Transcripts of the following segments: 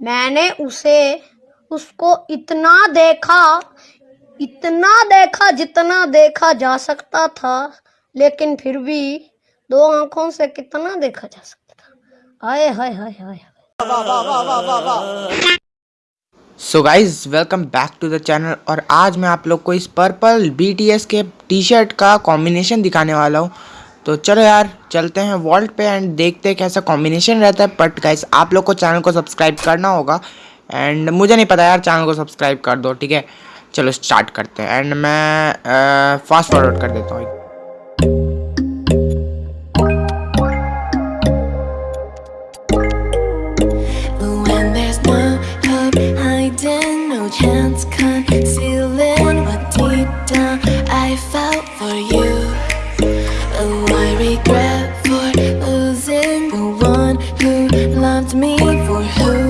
मैंने उसे, उसको इतना देखा इतना देखा जितना देखा जा सकता था, लेकिन फिर भी दो आँखों से कितना देखा जा सकता था। Hi hi hi hi. So guys welcome back to the channel और आज मैं आप लोग को इस पर्पल बीटीएस के टी शर्ट का कॉम्बिनेशन दिखाने वाला हूँ। तो चलो यार, चलते हैं वॉल्ट पे एंड देखते हैं कैसा कॉम्बिनेशन रहता है। बट गाइज़ आप लोग को चैनल को सब्सक्राइब करना होगा। एंड मुझे नहीं पता यार चैनल को सब्सक्राइब कर दो, ठीक है? चलो स्टार्ट करते हैं। एंड मैं फास्ट फॉरवर्ड कर देता हूँ। Chance concealing, what deep down I felt for you. Regret for losing the one who loved me. For who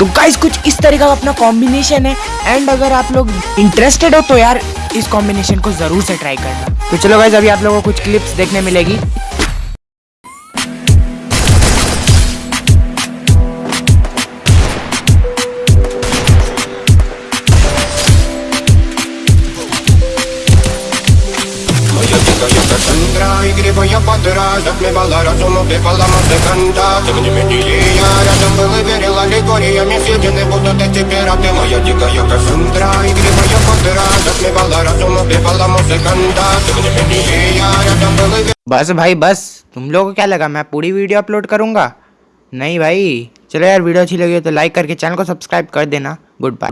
तो गाइस कुछ इस तरह का अपना कॉम्बिनेशन है एंड अगर आप लोग इंटरेस्टेड हो तो यार इस कॉम्बिनेशन को जरूर से ट्राई करना तो चलो गाइस अभी आप लोगों को कुछ क्लिप्स देखने मिलेगी Моя дикая Кассандра, игривая подра Затмевала разум, убивала музыканта Тем не менее я рядом был и верил аллегориями Съедены будут эти пираты Моя дикая Кассандра, игривая подра Затмевала разум, убивала музыканта Тем не менее я рядом был и верил बस भाई बस तुम लोगों को क्या लगा मैं पूरी वीडियो अपलोड करूंगा नहीं भाई चलो यार वीडियो अच्छी लगी हो तो लाइक करके चैनल को सब्सक्राइब कर देना गुड बाय